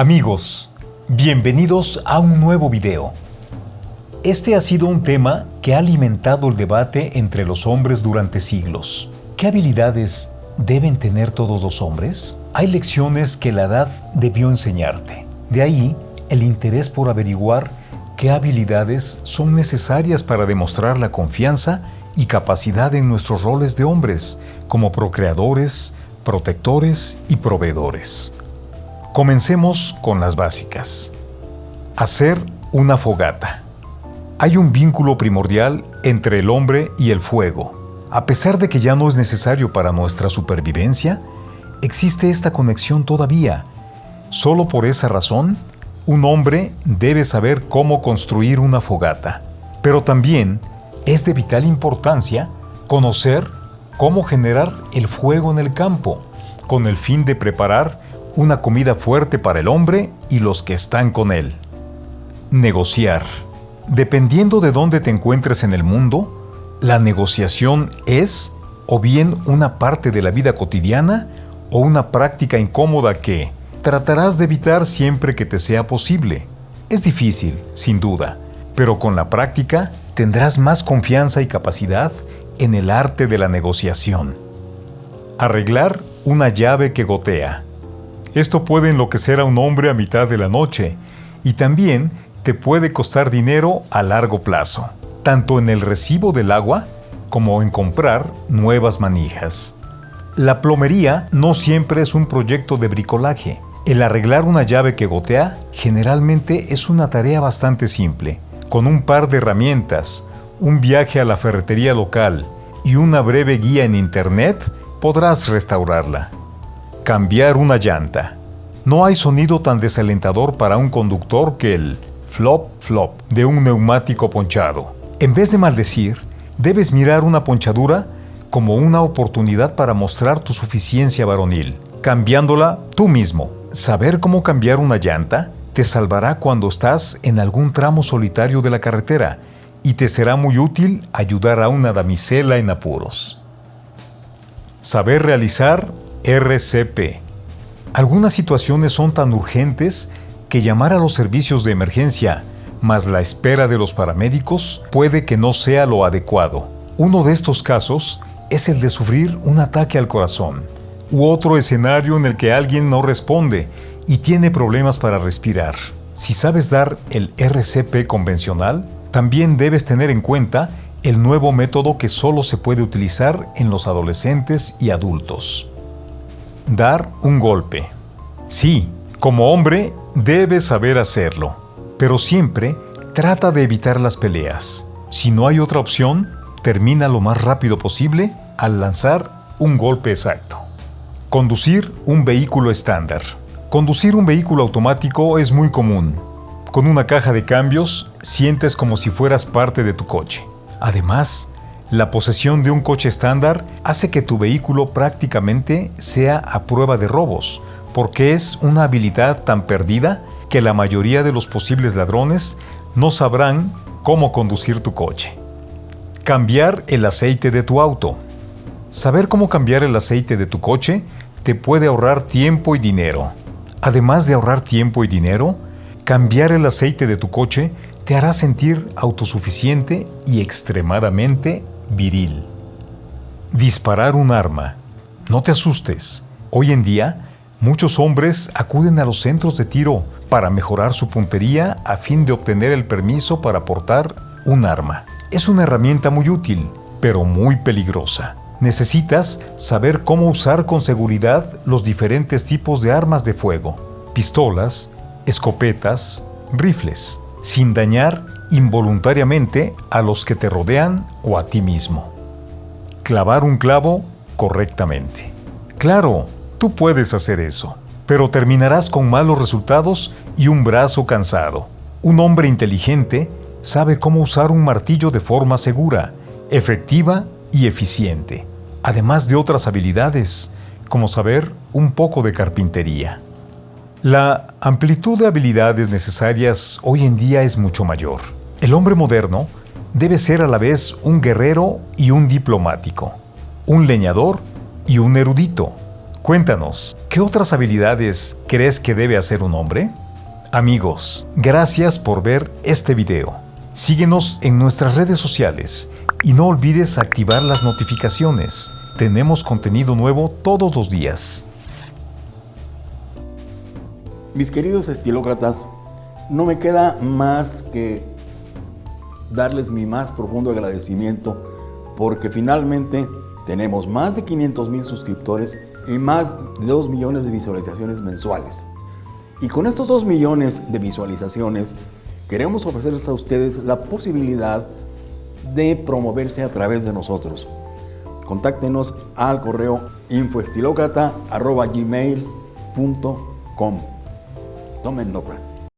Amigos, bienvenidos a un nuevo video. Este ha sido un tema que ha alimentado el debate entre los hombres durante siglos. ¿Qué habilidades deben tener todos los hombres? Hay lecciones que la edad debió enseñarte. De ahí el interés por averiguar qué habilidades son necesarias para demostrar la confianza y capacidad en nuestros roles de hombres como procreadores, protectores y proveedores. Comencemos con las básicas. Hacer una fogata. Hay un vínculo primordial entre el hombre y el fuego. A pesar de que ya no es necesario para nuestra supervivencia, existe esta conexión todavía. Solo por esa razón, un hombre debe saber cómo construir una fogata. Pero también es de vital importancia conocer cómo generar el fuego en el campo, con el fin de preparar una comida fuerte para el hombre y los que están con él. Negociar. Dependiendo de dónde te encuentres en el mundo, la negociación es o bien una parte de la vida cotidiana o una práctica incómoda que tratarás de evitar siempre que te sea posible. Es difícil, sin duda, pero con la práctica tendrás más confianza y capacidad en el arte de la negociación. Arreglar una llave que gotea. Esto puede enloquecer a un hombre a mitad de la noche y también te puede costar dinero a largo plazo, tanto en el recibo del agua como en comprar nuevas manijas. La plomería no siempre es un proyecto de bricolaje. El arreglar una llave que gotea generalmente es una tarea bastante simple. Con un par de herramientas, un viaje a la ferretería local y una breve guía en internet, podrás restaurarla. Cambiar una llanta. No hay sonido tan desalentador para un conductor que el flop flop de un neumático ponchado. En vez de maldecir, debes mirar una ponchadura como una oportunidad para mostrar tu suficiencia varonil, cambiándola tú mismo. Saber cómo cambiar una llanta te salvará cuando estás en algún tramo solitario de la carretera y te será muy útil ayudar a una damisela en apuros. Saber realizar RCP. Algunas situaciones son tan urgentes que llamar a los servicios de emergencia, más la espera de los paramédicos, puede que no sea lo adecuado. Uno de estos casos es el de sufrir un ataque al corazón, u otro escenario en el que alguien no responde y tiene problemas para respirar. Si sabes dar el RCP convencional, también debes tener en cuenta el nuevo método que solo se puede utilizar en los adolescentes y adultos. Dar un golpe. Sí, como hombre debes saber hacerlo, pero siempre trata de evitar las peleas. Si no hay otra opción, termina lo más rápido posible al lanzar un golpe exacto. Conducir un vehículo estándar. Conducir un vehículo automático es muy común. Con una caja de cambios, sientes como si fueras parte de tu coche. Además, la posesión de un coche estándar hace que tu vehículo prácticamente sea a prueba de robos, porque es una habilidad tan perdida que la mayoría de los posibles ladrones no sabrán cómo conducir tu coche. Cambiar el aceite de tu auto. Saber cómo cambiar el aceite de tu coche te puede ahorrar tiempo y dinero. Además de ahorrar tiempo y dinero, cambiar el aceite de tu coche te hará sentir autosuficiente y extremadamente viril. Disparar un arma. No te asustes. Hoy en día, muchos hombres acuden a los centros de tiro para mejorar su puntería a fin de obtener el permiso para portar un arma. Es una herramienta muy útil, pero muy peligrosa. Necesitas saber cómo usar con seguridad los diferentes tipos de armas de fuego, pistolas, escopetas, rifles, sin dañar involuntariamente a los que te rodean o a ti mismo. Clavar un clavo correctamente. Claro, tú puedes hacer eso, pero terminarás con malos resultados y un brazo cansado. Un hombre inteligente sabe cómo usar un martillo de forma segura, efectiva y eficiente, además de otras habilidades, como saber un poco de carpintería. La amplitud de habilidades necesarias hoy en día es mucho mayor. El hombre moderno debe ser a la vez un guerrero y un diplomático, un leñador y un erudito, Cuéntanos, ¿qué otras habilidades crees que debe hacer un hombre? Amigos, gracias por ver este video. Síguenos en nuestras redes sociales y no olvides activar las notificaciones. Tenemos contenido nuevo todos los días. Mis queridos estilócratas, no me queda más que darles mi más profundo agradecimiento porque finalmente tenemos más de 500 mil suscriptores y más de 2 millones de visualizaciones mensuales. Y con estos 2 millones de visualizaciones queremos ofrecerles a ustedes la posibilidad de promoverse a través de nosotros. Contáctenos al correo infoestilocrata.gmail.com Tomen nota.